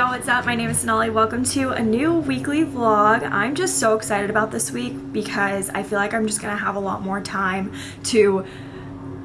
y'all, what's up? My name is Sonali. Welcome to a new weekly vlog. I'm just so excited about this week because I feel like I'm just gonna have a lot more time to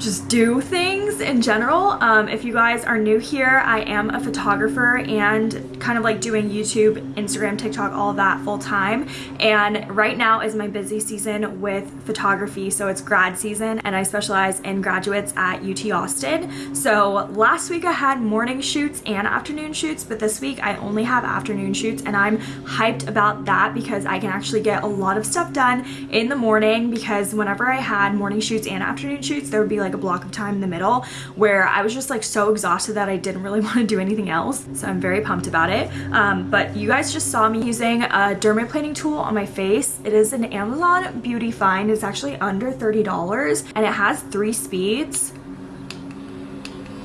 just do things in general. Um, if you guys are new here, I am a photographer and kind of like doing YouTube, Instagram, TikTok, all that full time. And right now is my busy season with photography. So it's grad season and I specialize in graduates at UT Austin. So last week I had morning shoots and afternoon shoots, but this week I only have afternoon shoots and I'm hyped about that because I can actually get a lot of stuff done in the morning because whenever I had morning shoots and afternoon shoots, there would be like a block of time in the middle where I was just like so exhausted that I didn't really want to do anything else. So I'm very pumped about it. Um, but you guys just saw me using a dermaplaning tool on my face. It is an Amazon beauty find. It's actually under $30 and it has three speeds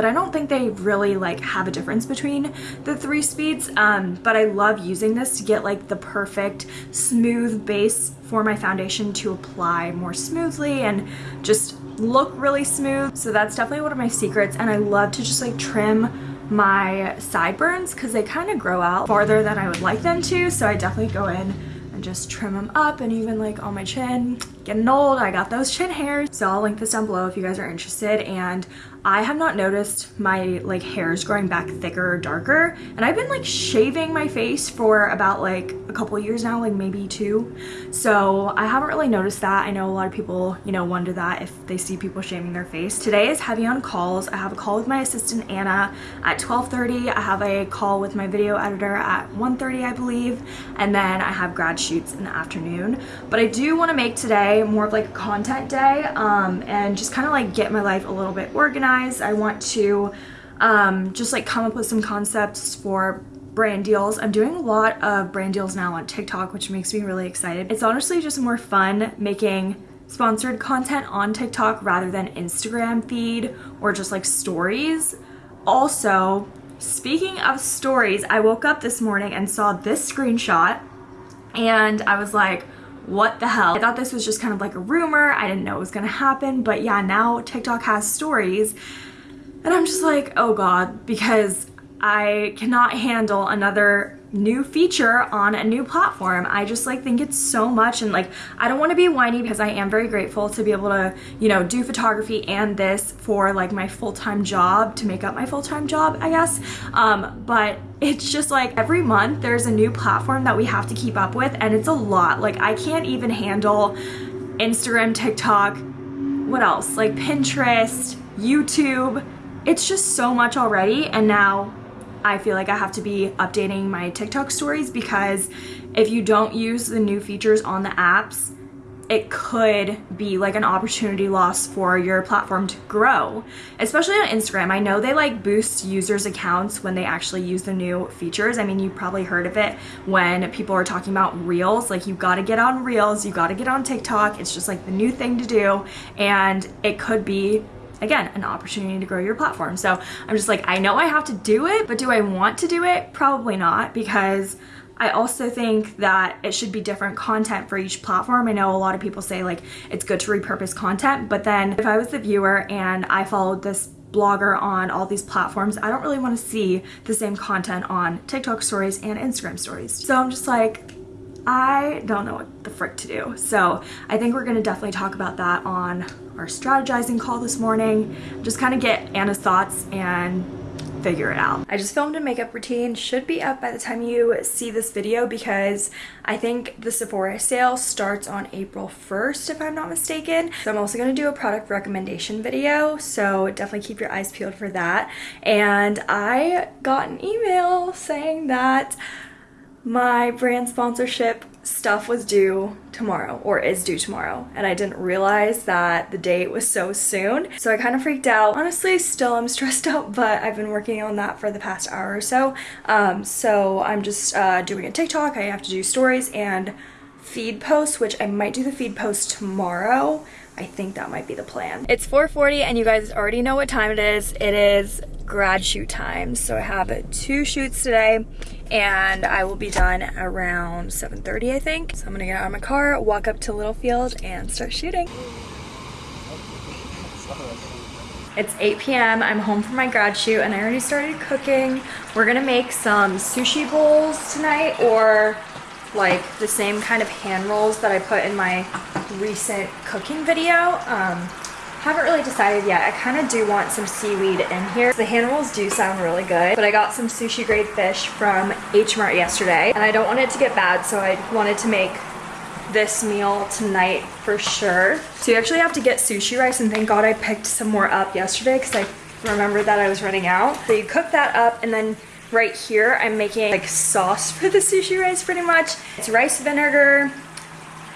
but I don't think they really like have a difference between the three speeds um, but I love using this to get like the perfect smooth base for my foundation to apply more smoothly and just look really smooth. So that's definitely one of my secrets and I love to just like trim my sideburns because they kind of grow out farther than I would like them to. So I definitely go in and just trim them up and even like on my chin. Getting old, I got those chin hairs. So I'll link this down below if you guys are interested. And I have not noticed my like hairs growing back thicker or darker and I've been like shaving my face for about like a couple years now like maybe two. So I haven't really noticed that. I know a lot of people you know wonder that if they see people shaving their face. Today is heavy on calls. I have a call with my assistant Anna at 12:30. I have a call with my video editor at 1:30, I believe and then I have grad shoots in the afternoon. But I do want to make today more of like a content day um, and just kind of like get my life a little bit organized I want to um, just like come up with some concepts for brand deals. I'm doing a lot of brand deals now on TikTok, which makes me really excited. It's honestly just more fun making sponsored content on TikTok rather than Instagram feed or just like stories. Also, speaking of stories, I woke up this morning and saw this screenshot and I was like, what the hell? I thought this was just kind of like a rumor. I didn't know it was gonna happen, but yeah, now TikTok has stories. And I'm just like, oh God, because I cannot handle another new feature on a new platform. I just like think it's so much and like I don't want to be whiny because I am very grateful to be able to, you know, do photography and this for like my full-time job to make up my full-time job, I guess. Um, but it's just like every month there's a new platform that we have to keep up with and it's a lot. Like I can't even handle Instagram, TikTok, what else? Like Pinterest, YouTube. It's just so much already and now I feel like I have to be updating my TikTok stories because if you don't use the new features on the apps, it could be like an opportunity loss for your platform to grow, especially on Instagram. I know they like boost users' accounts when they actually use the new features. I mean, you probably heard of it when people are talking about Reels. Like, you gotta get on Reels, you gotta get on TikTok. It's just like the new thing to do, and it could be again, an opportunity to grow your platform. So I'm just like, I know I have to do it, but do I want to do it? Probably not because I also think that it should be different content for each platform. I know a lot of people say like it's good to repurpose content, but then if I was the viewer and I followed this blogger on all these platforms, I don't really want to see the same content on TikTok stories and Instagram stories. So I'm just like, I don't know what the frick to do. So I think we're gonna definitely talk about that on our strategizing call this morning. Just kind of get Anna's thoughts and figure it out. I just filmed a makeup routine, should be up by the time you see this video because I think the Sephora sale starts on April 1st if I'm not mistaken. So I'm also going to do a product recommendation video, so definitely keep your eyes peeled for that. And I got an email saying that my brand sponsorship stuff was due tomorrow or is due tomorrow and I didn't realize that the date was so soon. So I kind of freaked out. Honestly still I'm stressed out but I've been working on that for the past hour or so. Um, so I'm just uh, doing a TikTok. I have to do stories and feed posts which I might do the feed post tomorrow. I think that might be the plan. It's 4.40 and you guys already know what time it is. It is grad shoot time. So I have two shoots today and I will be done around 7.30 I think. So I'm gonna get out of my car, walk up to Littlefield and start shooting. It's 8 p.m. I'm home from my grad shoot and I already started cooking. We're gonna make some sushi bowls tonight or like the same kind of hand rolls that I put in my recent cooking video. Um, haven't really decided yet. I kind of do want some seaweed in here. The hand rolls do sound really good, but I got some sushi grade fish from H Mart yesterday and I don't want it to get bad, so I wanted to make this meal tonight for sure. So you actually have to get sushi rice and thank God I picked some more up yesterday because I remembered that I was running out. So you cook that up and then right here I'm making like sauce for the sushi rice pretty much. It's rice vinegar,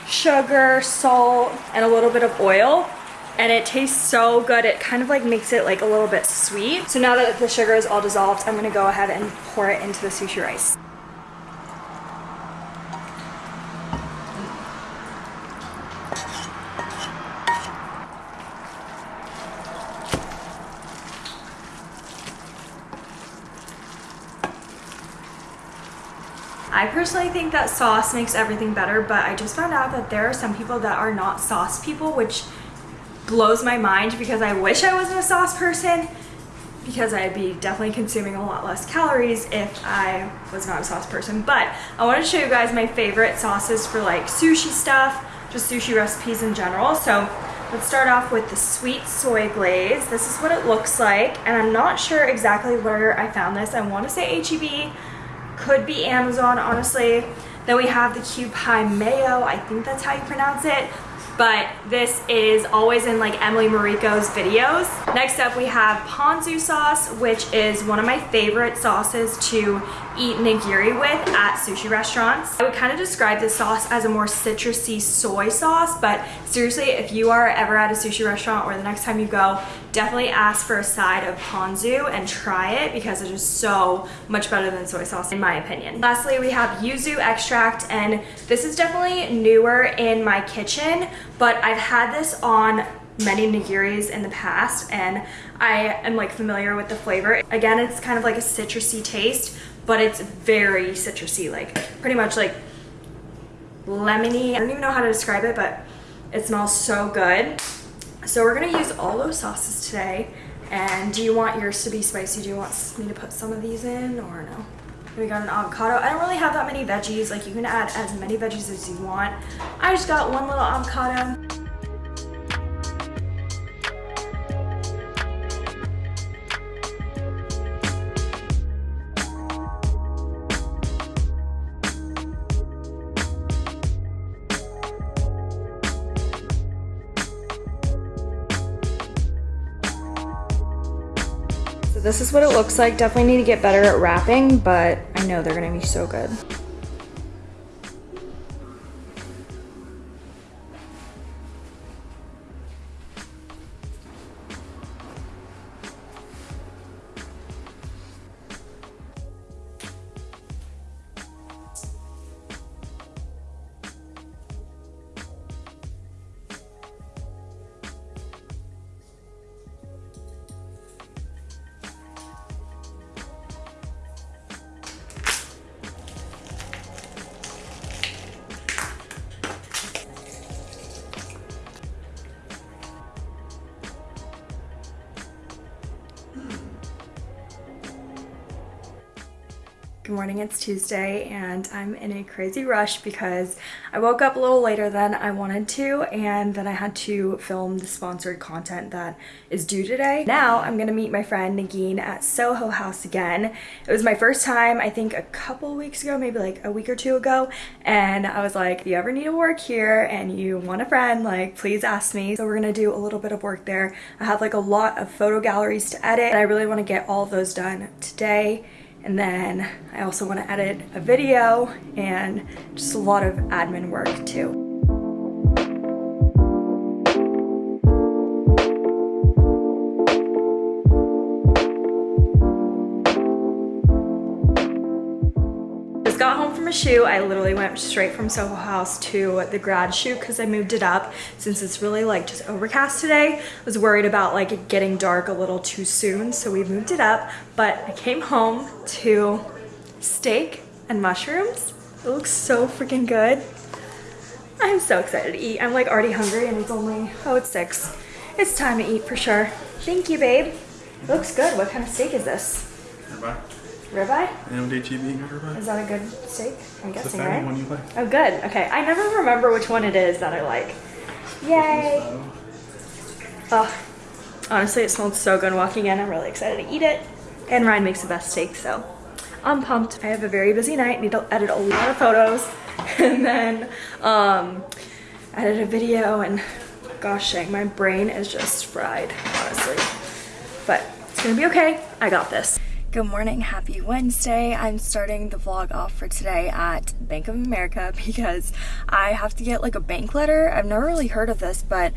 sugar, salt, and a little bit of oil and it tastes so good. It kind of like makes it like a little bit sweet. So now that the sugar is all dissolved, I'm gonna go ahead and pour it into the sushi rice. I personally think that sauce makes everything better, but I just found out that there are some people that are not sauce people, which blows my mind because I wish I wasn't a sauce person because I'd be definitely consuming a lot less calories if I was not a sauce person. But I wanted to show you guys my favorite sauces for like sushi stuff, just sushi recipes in general. So let's start off with the sweet soy glaze. This is what it looks like. And I'm not sure exactly where I found this. I want to say HEB, could be Amazon, honestly. Then we have the Kewpie mayo. I think that's how you pronounce it but this is always in like Emily Mariko's videos. Next up we have ponzu sauce, which is one of my favorite sauces to eat nigiri with at sushi restaurants. I would kind of describe this sauce as a more citrusy soy sauce, but seriously, if you are ever at a sushi restaurant or the next time you go, definitely ask for a side of ponzu and try it because it is so much better than soy sauce in my opinion. Lastly, we have yuzu extract and this is definitely newer in my kitchen, but I've had this on many nigiris in the past and I am like familiar with the flavor. Again, it's kind of like a citrusy taste, but it's very citrusy, like pretty much like lemony. I don't even know how to describe it, but it smells so good. So we're gonna use all those sauces today. And do you want yours to be spicy? Do you want me to put some of these in or no? We got an avocado. I don't really have that many veggies. Like you can add as many veggies as you want. I just got one little avocado. This is what it looks like. Definitely need to get better at wrapping, but I know they're gonna be so good. Morning, it's Tuesday and I'm in a crazy rush because I woke up a little later than I wanted to and then I had to film the sponsored content that is due today. Now I'm gonna meet my friend Nagin at Soho House again. It was my first time, I think a couple weeks ago, maybe like a week or two ago, and I was like, if you ever need to work here and you want a friend, like please ask me. So we're gonna do a little bit of work there. I have like a lot of photo galleries to edit and I really wanna get all those done today and then I also want to edit a video and just a lot of admin work too. Shoot, I literally went straight from Soho House to the grad shoot because I moved it up since it's really like just overcast today. I was worried about like it getting dark a little too soon, so we moved it up. But I came home to steak and mushrooms. It looks so freaking good. I'm so excited to eat. I'm like already hungry and it's only, oh, it's six. It's time to eat for sure. Thank you, babe. Looks good. What kind of steak is this? Ribeye. Ribeye? NMDGB got ribeye. Is that a good steak? I'm It's guessing, right? one you like. Oh, good. Okay. I never remember which one it is that I like. Yay. Oh, honestly, it smelled so good walking in. I'm really excited to eat it. And Ryan makes the best steak, so I'm pumped. I have a very busy night. Need to edit a lot of photos and then um, edit a video. And gosh dang, my brain is just fried, honestly. But it's gonna be okay. I got this. Good morning, happy Wednesday. I'm starting the vlog off for today at Bank of America because I have to get like a bank letter. I've never really heard of this, but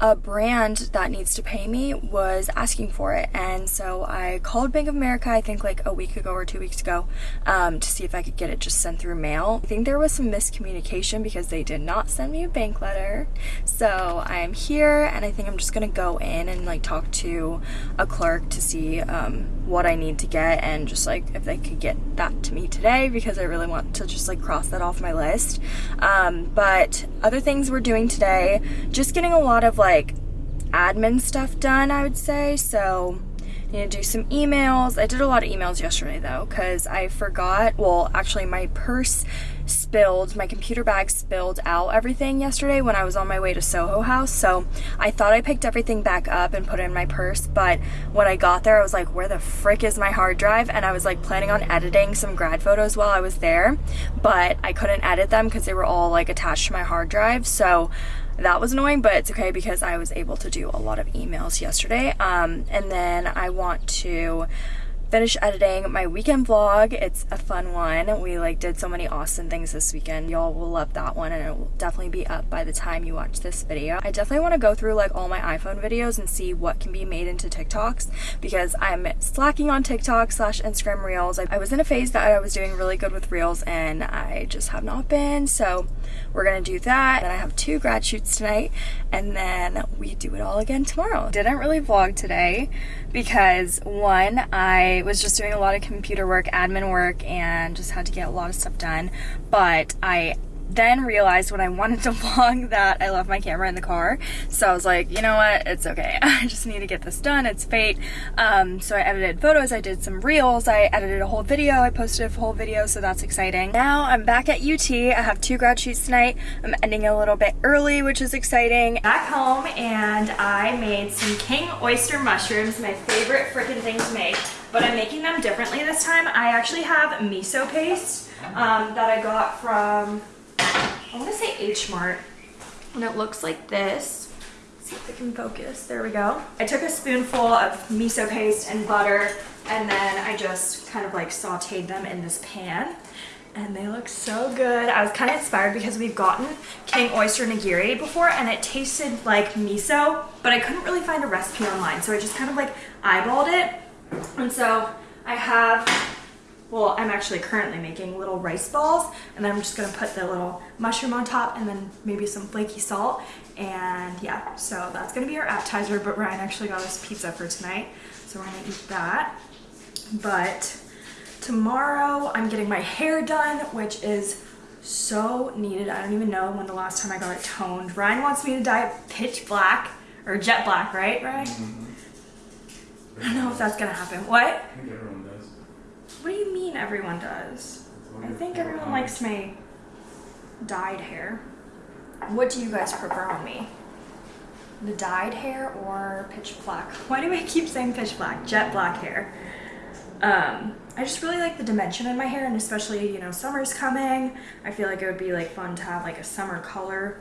a brand that needs to pay me was asking for it and so I called Bank of America I think like a week ago or two weeks ago um, to see if I could get it just sent through mail. I think there was some miscommunication because they did not send me a bank letter so I am here and I think I'm just gonna go in and like talk to a clerk to see um, what I need to get and just like if they could get that to me today because I really want to just like cross that off my list. Um, but other things we're doing today just getting a lot of like admin stuff done I would say. So need to do some emails. I did a lot of emails yesterday though because I forgot well actually my purse spilled my computer bag spilled out everything yesterday when I was on my way to Soho House so I thought I picked everything back up and put it in my purse but when I got there I was like where the frick is my hard drive? And I was like planning on editing some grad photos while I was there but I couldn't edit them because they were all like attached to my hard drive so that was annoying but it's okay because I was able to do a lot of emails yesterday um, and then I want to finish editing my weekend vlog. It's a fun one. We like did so many awesome things this weekend. Y'all will love that one and it will definitely be up by the time you watch this video. I definitely want to go through like all my iphone videos and see what can be made into tiktoks because i'm slacking on tiktok slash instagram reels. I, I was in a phase that i was doing really good with reels and i just have not been. So we're gonna do that then i have two grad shoots tonight and then we do it all again tomorrow didn't really vlog today because one i was just doing a lot of computer work, admin work, and just had to get a lot of stuff done. But I then realized when I wanted to vlog that I left my camera in the car. So I was like, you know what, it's okay. I just need to get this done, it's fate. Um, so I edited photos, I did some reels, I edited a whole video, I posted a whole video, so that's exciting. Now I'm back at UT, I have two grad shoots tonight. I'm ending a little bit early, which is exciting. Back home and I made some king oyster mushrooms, my favorite freaking thing to make but I'm making them differently this time. I actually have miso paste um, that I got from, I want to say H Mart, and it looks like this. Let's see if I can focus. There we go. I took a spoonful of miso paste and butter, and then I just kind of like sauteed them in this pan. And they look so good. I was kind of inspired because we've gotten king oyster nigiri before and it tasted like miso, but I couldn't really find a recipe online. So I just kind of like eyeballed it and so I have, well, I'm actually currently making little rice balls and then I'm just gonna put the little mushroom on top and then maybe some flaky salt. And yeah, so that's gonna be our appetizer, but Ryan actually got us pizza for tonight. So we're gonna eat that. But tomorrow I'm getting my hair done, which is so needed. I don't even know when the last time I got it toned. Ryan wants me to dye it pitch black or jet black, right, Ryan? Mm -hmm. I don't know if that's gonna happen. What? I think everyone does. What do you mean everyone does? I think everyone likes my dyed hair. What do you guys prefer on me? The dyed hair or pitch black? Why do I keep saying pitch black? Jet black hair. Um, I just really like the dimension in my hair and especially, you know, summer's coming. I feel like it would be like fun to have like a summer color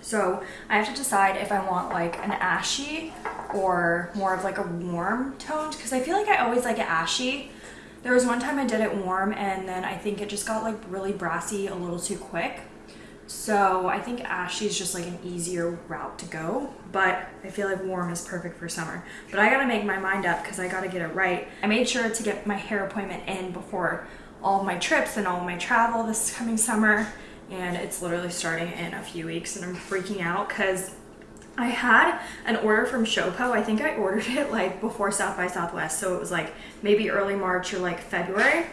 so I have to decide if I want like an ashy or more of like a warm toned because I feel like I always like it ashy. There was one time I did it warm and then I think it just got like really brassy a little too quick. So I think ashy is just like an easier route to go, but I feel like warm is perfect for summer. But I gotta make my mind up because I gotta get it right. I made sure to get my hair appointment in before all my trips and all my travel this coming summer and it's literally starting in a few weeks and I'm freaking out because I had an order from Showpo. I think I ordered it like before South by Southwest. So it was like maybe early March or like February.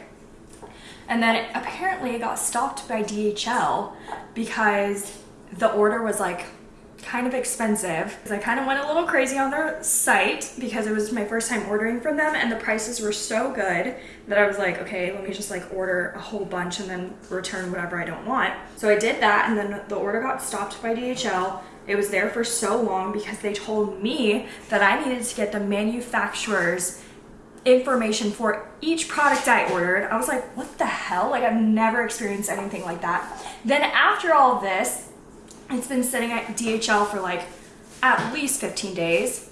And then it, apparently it got stopped by DHL because the order was like kind of expensive. Because I kind of went a little crazy on their site because it was my first time ordering from them and the prices were so good that I was like, okay, let me just like order a whole bunch and then return whatever I don't want. So I did that and then the order got stopped by DHL. It was there for so long because they told me that I needed to get the manufacturer's information for each product I ordered. I was like, what the hell? Like I've never experienced anything like that. Then after all this, it's been sitting at DHL for like at least 15 days.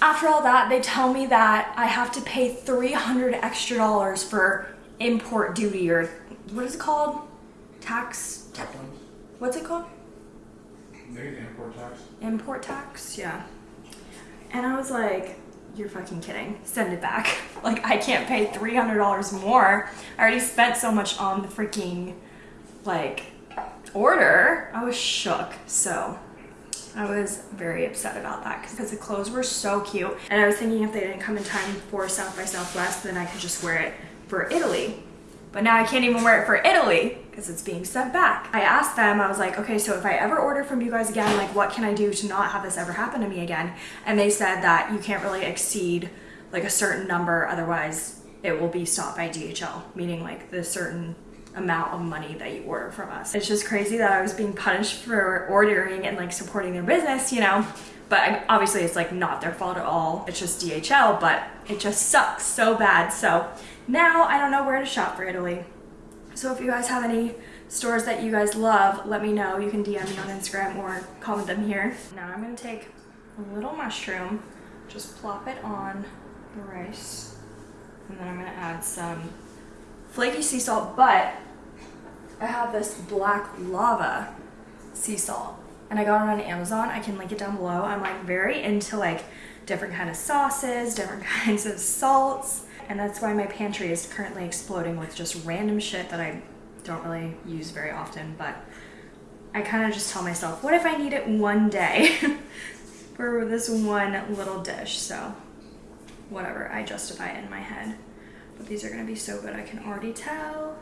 After all that, they tell me that I have to pay 300 extra dollars for import duty or what is it called? Tax? Customs? What's it called? Import tax? Import tax? Yeah. And I was like, you're fucking kidding. Send it back. Like, I can't pay $300 more. I already spent so much on the freaking, like, order. I was shook. So, I was very upset about that because the clothes were so cute. And I was thinking if they didn't come in time for South by Southwest, then I could just wear it for Italy. But now I can't even wear it for Italy because it's being sent back. I asked them, I was like, okay, so if I ever order from you guys again, like what can I do to not have this ever happen to me again? And they said that you can't really exceed like a certain number, otherwise it will be stopped by DHL, meaning like the certain amount of money that you order from us. It's just crazy that I was being punished for ordering and like supporting their business, you know? But obviously it's like not their fault at all. It's just DHL, but it just sucks so bad. So now I don't know where to shop for Italy. So if you guys have any stores that you guys love, let me know. You can DM me on Instagram or comment them here. Now I'm gonna take a little mushroom, just plop it on the rice, and then I'm gonna add some flaky sea salt, but I have this black lava sea salt and I got it on Amazon. I can link it down below. I'm like very into like different kind of sauces, different kinds of salts and that's why my pantry is currently exploding with just random shit that I don't really use very often, but I kind of just tell myself, what if I need it one day for this one little dish? So whatever, I justify it in my head. But these are gonna be so good, I can already tell.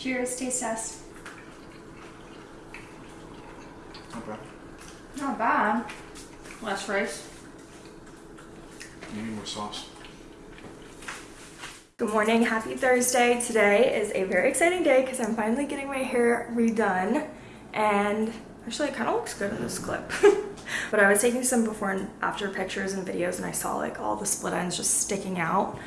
Cheers, taste test. Not bad. Not bad. Less rice. You need more sauce. Good morning, happy Thursday. Today is a very exciting day because I'm finally getting my hair redone and actually it kind of looks good in this clip. but I was taking some before and after pictures and videos and I saw like all the split ends just sticking out.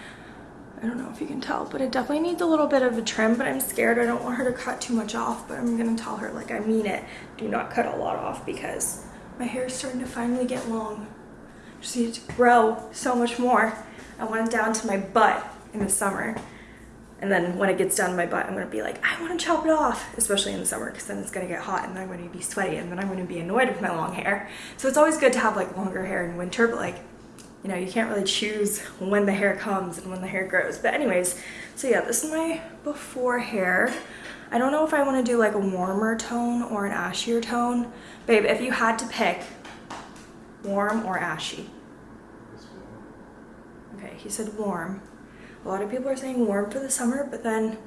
I don't know if you can tell, but it definitely needs a little bit of a trim, but I'm scared. I don't want her to cut too much off, but I'm gonna tell her like I mean it. Do not cut a lot off because my hair is starting to finally get long. I Just need to grow so much more. I want it down to my butt in the summer. And then when it gets down to my butt, I'm gonna be like, I wanna chop it off, especially in the summer, because then it's gonna get hot and I'm gonna be sweaty and then I'm gonna be annoyed with my long hair. So it's always good to have like longer hair in winter, but like you know, you can't really choose when the hair comes and when the hair grows. But anyways, so yeah, this is my before hair. I don't know if I want to do like a warmer tone or an ashier tone. Babe, if you had to pick warm or ashy. Okay, he said warm. A lot of people are saying warm for the summer, but then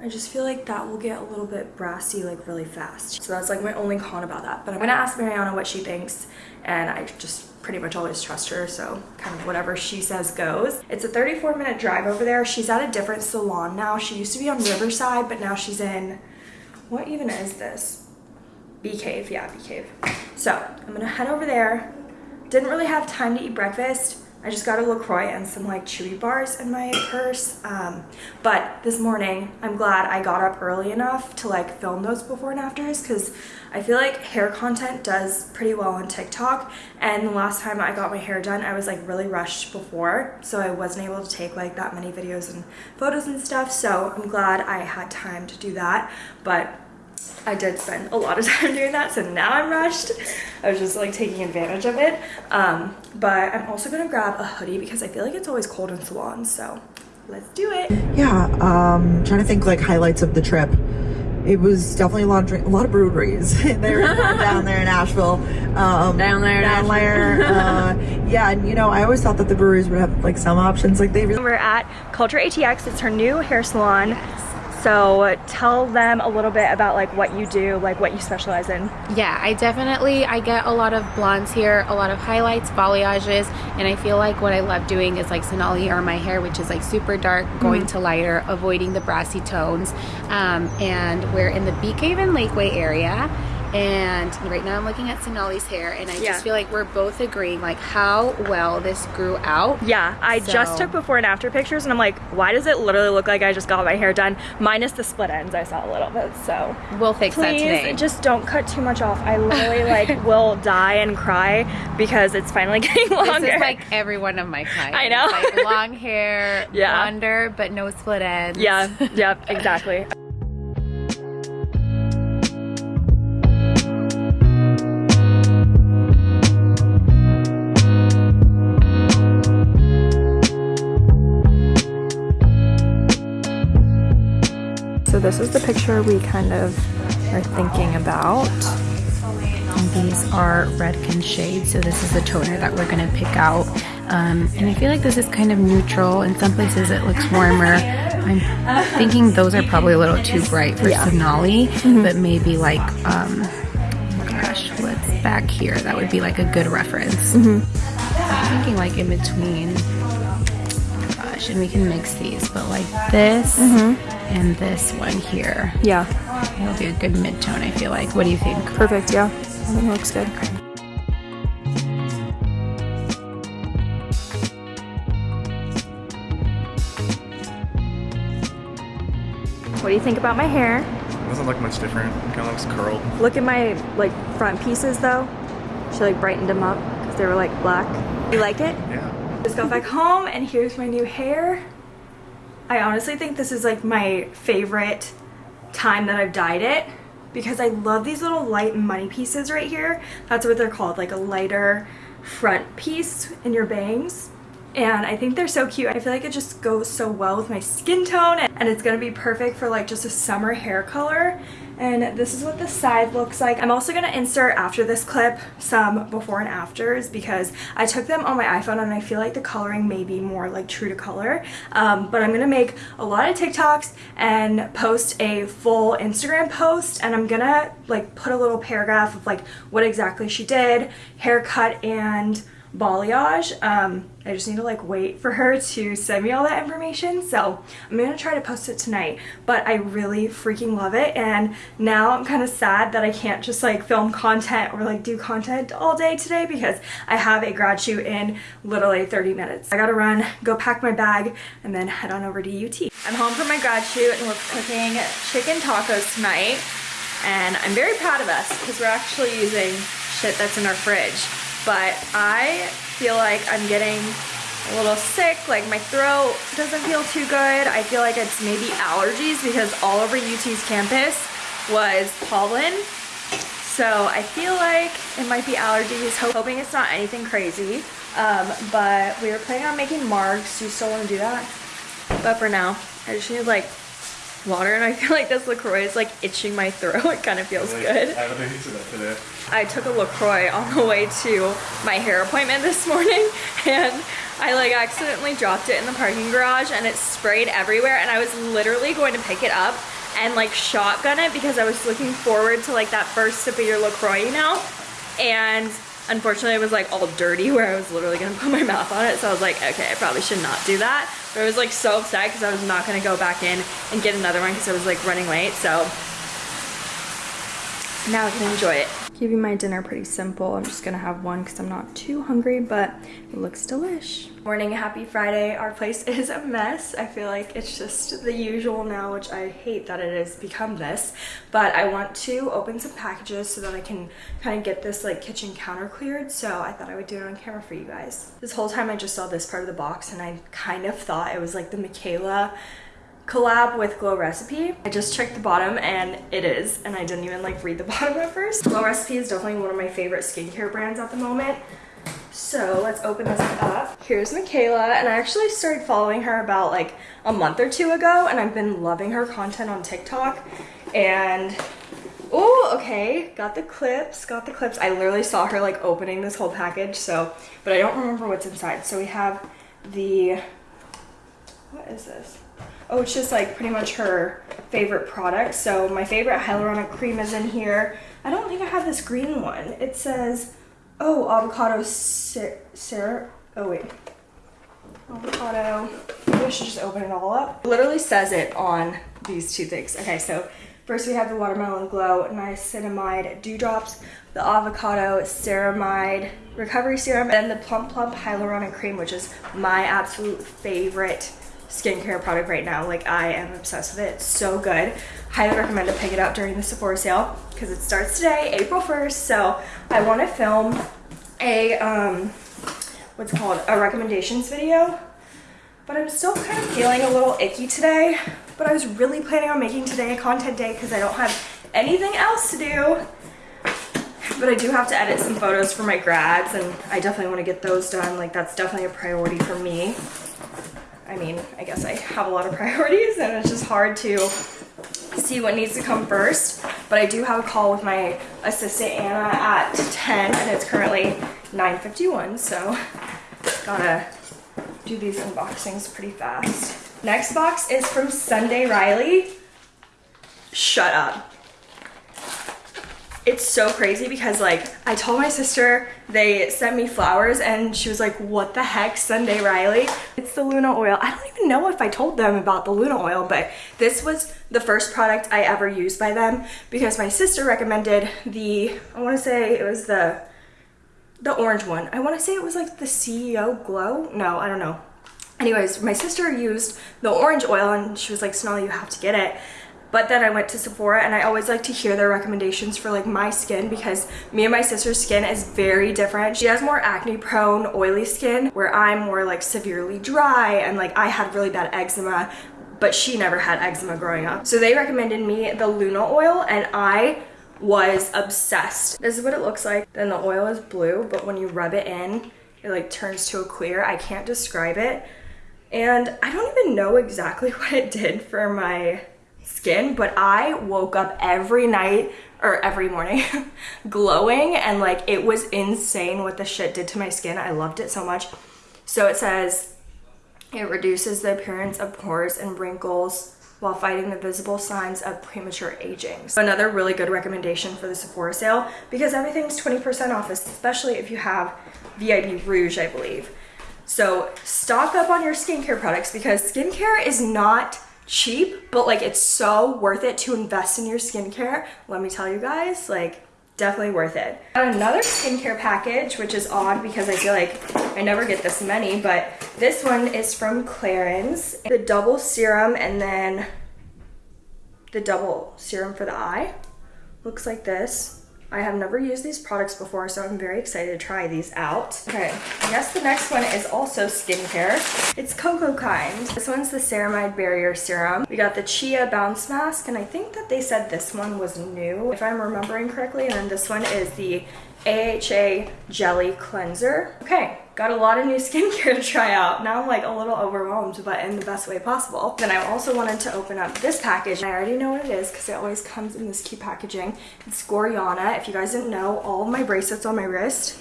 I just feel like that will get a little bit brassy like really fast. So that's like my only con about that. But I'm gonna ask Mariana what she thinks and I just pretty much always trust her, so kind of whatever she says goes. It's a 34 minute drive over there. She's at a different salon now. She used to be on Riverside, but now she's in, what even is this? Bee Cave, yeah, Bee Cave. So I'm gonna head over there. Didn't really have time to eat breakfast. I just got a LaCroix and some like chewy bars in my purse. Um, but this morning, I'm glad I got up early enough to like film those before and afters because I feel like hair content does pretty well on TikTok. And the last time I got my hair done, I was like really rushed before. So I wasn't able to take like that many videos and photos and stuff. So I'm glad I had time to do that. But I did spend a lot of time doing that, so now I'm rushed. I was just like taking advantage of it. Um, but I'm also gonna grab a hoodie because I feel like it's always cold in salons, so let's do it. Yeah, um, trying to think like highlights of the trip. it was definitely a lot of drink, a lot of breweries. they were down there in Asheville. Um, Down there in down there. uh, yeah, and you know, I always thought that the breweries would have like some options. Like they really We're at Culture ATX. It's her new hair salon. So tell them a little bit about like what you do, like what you specialize in. Yeah, I definitely I get a lot of blondes here, a lot of highlights, balayages, and I feel like what I love doing is like Sonali or my hair, which is like super dark, going Mm-hmm. to lighter, avoiding the brassy tones. Um, and we're in the Beak Haven Lakeway area. And right now I'm looking at Sonali's hair, and I Yeah. just feel like we're both agreeing like how well this grew out. Yeah, I just took before and after pictures and I'm like, why does it literally look like I just got my hair done? Minus the split ends I saw a little bit, so. We'll fix that Please today. just don't cut too much off. I literally like will die and cry because it's finally getting longer. This is like every one of my clients. I know. Like long hair, Yeah. blonder, but no split ends. yeah, yep, exactly. This is the picture we kind of are thinking about. These are Redken shades, so this is the toner that we're gonna pick out. Um, and I feel like this is kind of neutral. In some places it looks warmer. I'm thinking those are probably a little too bright for Sonali, but maybe like, um, gosh, what's back here? That would be like a good reference. I'm thinking like in between. Gosh, and we can mix these, but like this and this one here. Yeah, It'll be a good mid-tone, I feel like. What do you think? perfect, yeah. I think it looks good. What do you think about my hair? It doesn't look much different. It kind of looks curled. Look at my like front pieces though. She like brightened them up because they were like black. You like it? Yeah. Just got back home and here's my new hair. I honestly think this is like my favorite time that I've dyed it because I love these little light money pieces right here. That's what they're called, like a lighter front piece in your bangs. And I think they're so cute. I feel like it just goes so well with my skin tone and it's gonna be perfect for like just a summer hair color. And this is what the side looks like. I'm also gonna insert after this clip some before and afters because I took them on my iPhone and I feel like the coloring may be more like true to color. Um, but I'm gonna make a lot of TikToks and post a full Instagram post and I'm gonna like put a little paragraph of like what exactly she did, haircut and balayage. Um, I just need to like wait for her to send me all that information. So I'm gonna try to post it tonight, but I really freaking love it. And now I'm kind of sad that I can't just like film content or like do content all day today because I have a grad shoot in literally 30 minutes. I gotta run, go pack my bag, and then head on over to UT. I'm home from my grad shoot and we're cooking chicken tacos tonight. And I'm very proud of us because we're actually using shit that's in our fridge but I feel like I'm getting a little sick, like my throat doesn't feel too good. I feel like it's maybe allergies because all over UT's campus was pollen. So I feel like it might be allergies, hoping it's not anything crazy. Um, but we were planning on making margs. Do you still want to do that? But for now, I just need like water and I feel like this LaCroix is like itching my throat. It kind of feels good. I haven't been that today. I took a LaCroix on the way to my hair appointment this morning and I like accidentally dropped it in the parking garage and it sprayed everywhere and I was literally going to pick it up and like shotgun it because I was looking forward to like that first sip of your LaCroix, you know? And unfortunately it was like all dirty where I was literally gonna put my mouth on it so I was like, okay, I probably should not do that. But I was like so upset because I was not gonna go back in and get another one because I was like running late, so now I can enjoy it. Keeping my dinner pretty simple. I'm just gonna have one because I'm not too hungry, but it looks delish. Morning, happy Friday. Our place is a mess. I feel like it's just the usual now, which I hate that it has become this. But I want to open some packages so that I can kind of get this like kitchen counter cleared. So I thought I would do it on camera for you guys. This whole time I just saw this part of the box and I kind of thought it was like the Michaela collab with Glow Recipe. I just checked the bottom and it is, and I didn't even like read the bottom at first. Glow Recipe is definitely one of my favorite skincare brands at the moment. So let's open this up. Here's Michaela, and I actually started following her about like a month or two ago, and I've been loving her content on TikTok. And oh, okay, got the clips, got the clips. I literally saw her like opening this whole package, so, but I don't remember what's inside. So we have the, what is this? Oh, it's just like pretty much her favorite product. So my favorite hyaluronic cream is in here. I don't think I have this green one. It says, oh, avocado syrup. Oh wait, avocado. Maybe I should just open it all up. It literally says it on these two things. Okay, so first we have the Watermelon Glow Niacinamide Dewdrops, the Avocado Ceramide Recovery Serum, and the plump Plump Hyaluronic Cream, which is my absolute favorite skincare product right now. Like I am obsessed with it. It's so good. Highly recommend to pick it up during the Sephora sale because it starts today, April 1st. So I want to film a, um, what's called a recommendations video but I'm still kind of feeling a little icky today. But I was really planning on making today a content day because I don't have anything else to do. But I do have to edit some photos for my grads and I definitely want to get those done. Like that's definitely a priority for me. I mean, I guess I have a lot of priorities and it's just hard to see what needs to come first. But I do have a call with my assistant Anna at 10 and it's currently 9.51 so gotta do these unboxings pretty fast. Next box is from Sunday Riley. Shut up. It's so crazy because like I told my sister they sent me flowers and she was like, what the heck, Sunday Riley? It's the Luna oil. I don't even know if I told them about the Luna oil, but this was the first product I ever used by them because my sister recommended the, I wanna say it was the the orange one. I want to say it was like the CEO Glow. No, I don't know. Anyways, my sister used the orange oil and she was like, Sonali, you have to get it. But then I went to Sephora and I always like to hear their recommendations for like my skin because me and my sister's skin is very different. She has more acne prone, oily skin where I'm more like severely dry and like I had really bad eczema but she never had eczema growing up. So they recommended me the Luna oil and I was obsessed. This is what it looks like. Then the oil is blue, but when you rub it in, it like turns to a clear. I can't describe it. And I don't even know exactly what it did for my skin, but I woke up every night or every morning glowing and like it was insane what the shit did to my skin. I loved it so much. So it says it reduces the appearance of pores and wrinkles while fighting the visible signs of premature aging. So another really good recommendation for the Sephora sale because everything's 20% off, especially if you have VIB Rouge, I believe. So stock up on your skincare products because skincare is not cheap, but like it's so worth it to invest in your skincare. Let me tell you guys, like definitely worth it. Another skincare package, which is odd because I feel like I never get this many, but this one is from Clarins. The double serum and then the double serum for the eye. Looks like this. I have never used these products before, so I'm very excited to try these out. Okay, I guess the next one is also skincare. It's Cocokind. This one's the Ceramide Barrier Serum. We got the Chia Bounce Mask, and I think that they said this one was new, if I'm remembering correctly, and then this one is the AHA Jelly Cleanser. Okay, got a lot of new skincare to try out. Now I'm like a little overwhelmed, but in the best way possible. Then I also wanted to open up this package. I already know what it is because it always comes in this cute packaging. It's Gorjana. If you guys didn't know, all my bracelets on my wrist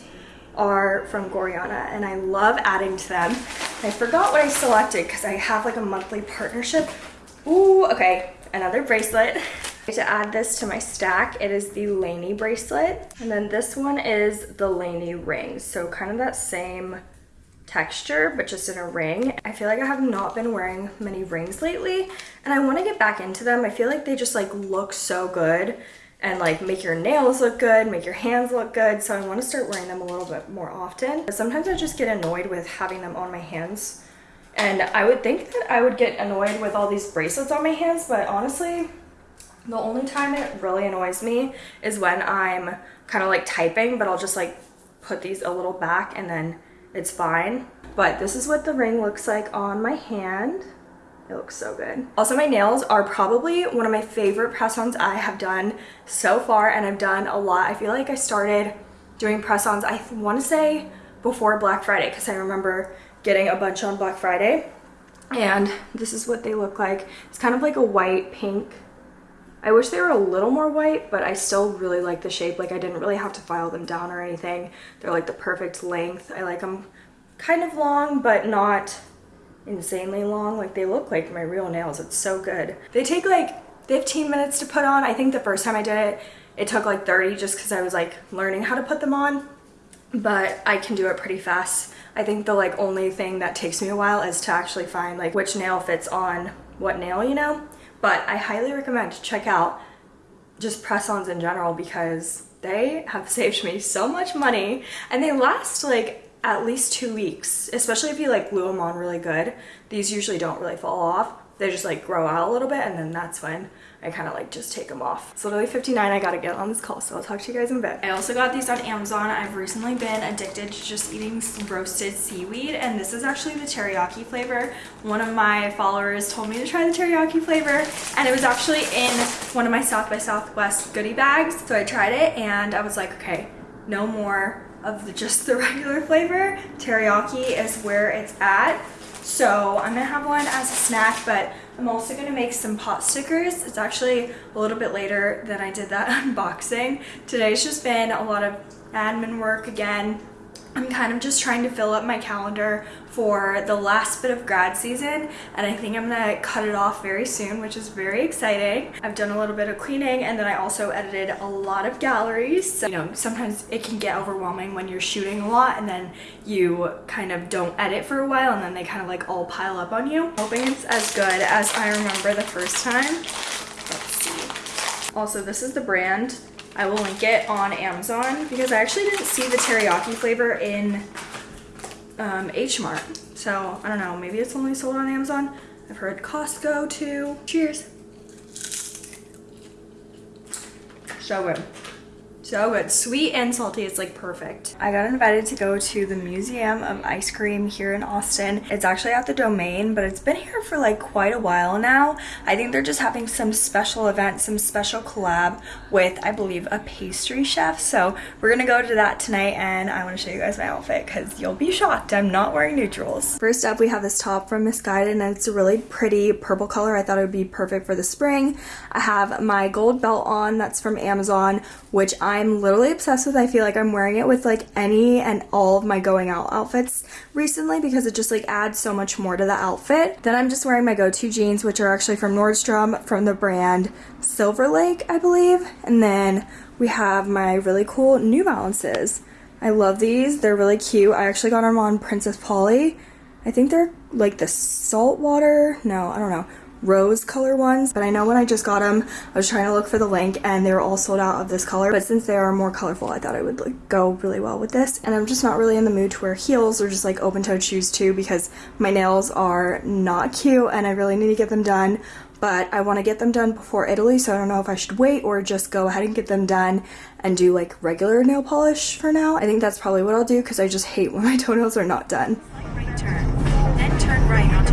are from Gorjana and I love adding to them. I forgot what I selected because I have like a monthly partnership. Ooh, okay, another bracelet. To add this to my stack, it is the Laney bracelet. And then this one is the Laney ring. So kind of that same texture, but just in a ring. I feel like I have not been wearing many rings lately and I want to get back into them. I feel like they just like look so good and like make your nails look good, make your hands look good. So I want to start wearing them a little bit more often. But Sometimes I just get annoyed with having them on my hands. And I would think that I would get annoyed with all these bracelets on my hands, but honestly, the only time it really annoys me is when I'm kind of like typing, but I'll just like put these a little back and then it's fine. But this is what the ring looks like on my hand. It looks so good. Also, my nails are probably one of my favorite press-ons I have done so far, and I've done a lot. I feel like I started doing press-ons, I want to say before Black Friday, because I remember getting a bunch on Black Friday. And this is what they look like. It's kind of like a white pink I wish they were a little more white, but I still really like the shape. Like I didn't really have to file them down or anything. They're like the perfect length. I like them kind of long, but not insanely long. Like they look like my real nails. It's so good. They take like 15 minutes to put on. I think the first time I did it, it took like 30 just because I was like learning how to put them on. But I can do it pretty fast. I think the like only thing that takes me a while is to actually find like which nail fits on what nail, you know? But I highly recommend to check out just press-ons in general because they have saved me so much money and they last like at least two weeks, especially if you like glue them on really good. These usually don't really fall off. They just like grow out a little bit and then that's when I kind of like just take them off. It's literally 59. I gotta get on this call, so I'll talk to you guys in a bit. I also got these on Amazon. I've recently been addicted to just eating some roasted seaweed, and this is actually the teriyaki flavor. One of my followers told me to try the teriyaki flavor, and it was actually in one of my South by Southwest goodie bags. So I tried it, and I was like, okay, no more of just the regular flavor. Teriyaki is where it's at. So I'm gonna have one as a snack, but I'm also gonna make some pot stickers. It's actually a little bit later than I did that unboxing. Today's just been a lot of admin work again. I'm kind of just trying to fill up my calendar for the last bit of grad season and I think I'm gonna cut it off very soon which is very exciting. I've done a little bit of cleaning and then I also edited a lot of galleries. So, you know, sometimes it can get overwhelming when you're shooting a lot and then you kind of don't edit for a while and then they kind of like all pile up on you. Hoping it's as good as I remember the first time. Let's see. Also, this is the brand I will link it on Amazon because I actually didn't see the teriyaki flavor in um, H Mart. So I don't know, maybe it's only sold on Amazon. I've heard Costco too. Cheers. So good. So good. Sweet and salty. It's like perfect. I got invited to go to the Museum of Ice Cream here in Austin. It's actually at the Domain, but it's been here for like quite a while now. I think they're just having some special event, some special collab with, I believe, a pastry chef. So we're gonna go to that tonight and I wanna show you guys my outfit because you'll be shocked. I'm not wearing neutrals. First up, we have this top from Missguided and it's a really pretty purple color. I thought it would be perfect for the spring. I have my gold belt on that's from Amazon, which I'm I'm literally obsessed with. I feel like I'm wearing it with like any and all of my going out outfits recently because it just like adds so much more to the outfit. Then I'm just wearing my go-to jeans, which are actually from Nordstrom from the brand Silver Lake, I believe. And then we have my really cool New Balances. I love these. They're really cute. I actually got them on Princess Polly. I think they're like the saltwater. No, I don't know rose color ones, but I know when I just got them, I was trying to look for the link and they were all sold out of this color, but since they are more colorful, I thought it would like, go really well with this. And I'm just not really in the mood to wear heels or just like open-toed shoes too because my nails are not cute and I really need to get them done but I want to get them done before Italy, so I don't know if I should wait or just go ahead and get them done and do like regular nail polish for now. I think that's probably what I'll do because I just hate when my toenails are not done. Right turn, then turn right onto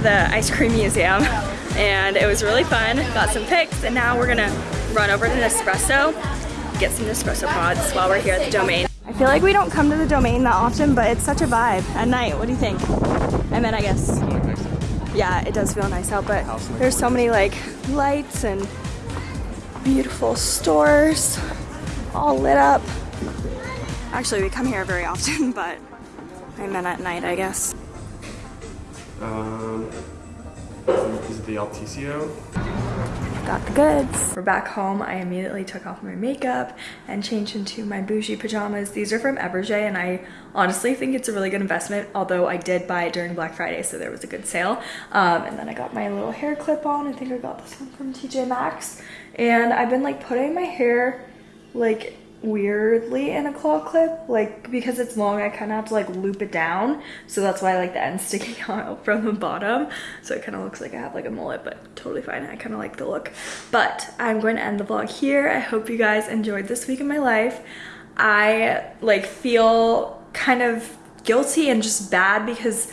just got out of the ice cream museum and it was really fun. Got some pics and now we're gonna run over to Nespresso, get some Nespresso pods while we're here at the Domain. I feel like we don't come to the Domain that often, but it's such a vibe at night. What do you think? And then I guess, yeah, it does feel nice out, but there's so many like lights and beautiful stores all lit up. Actually, we come here very often, but I meant at night, I guess. Um, the Altisio? got the goods. We're back home. I immediately took off my makeup and changed into my bougie pajamas. These are from Eberjey and I honestly think it's a really good investment, although I did buy it during Black Friday, so there was a good sale. Um, and then I got my little hair clip on. I think I got this one from TJ Maxx. And I've been like putting my hair like weirdly in a claw clip like because it's long I kind of have to like loop it down. So that's why I like the end sticking out from the bottom. So it kind of looks like I have like a mullet but totally fine. I kind of like the look. But I'm going to end the vlog here. I hope you guys enjoyed this week in my life. I like feel kind of guilty and just bad because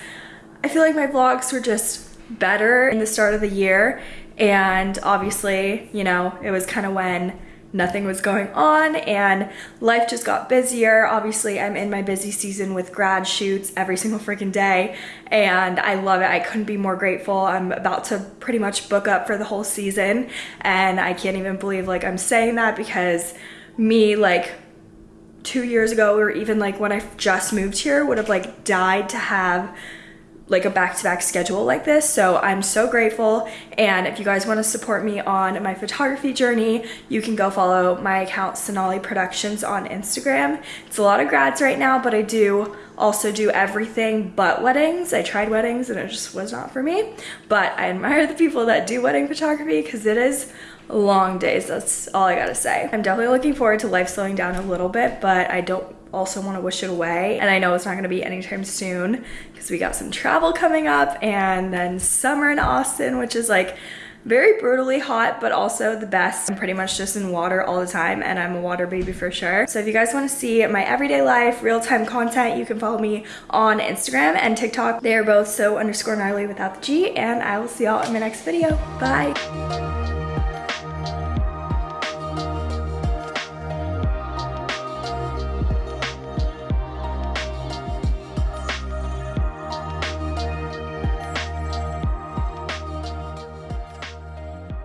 I feel like my vlogs were just better in the start of the year. And obviously you know it was kind of when nothing was going on and life just got busier. Obviously, I'm in my busy season with grad shoots every single freaking day and I love it. I couldn't be more grateful. I'm about to pretty much book up for the whole season and I can't even believe like I'm saying that because me like two years ago or even like when I just moved here would have like died to have like a back-to-back schedule like this. So i'm so grateful. And if you guys want to support me on my photography journey you can go follow my account sonali productions on instagram. It's a lot of grads right now but i do also do everything but weddings. I tried weddings and it just was not for me. But i admire the people that do wedding photography because it is long days that's all i gotta say. I'm definitely looking forward to life slowing down a little bit but i don't also want to wish it away and I know it's not going to be anytime soon because we got some travel coming up and then summer in Austin which is like very brutally hot but also the best. I'm pretty much just in water all the time and I'm a water baby for sure. So if you guys want to see my everyday life, real-time content, you can follow me on Instagram and TikTok. They are both so underscore gnarly without the G and I will see y'all in my next video. Bye!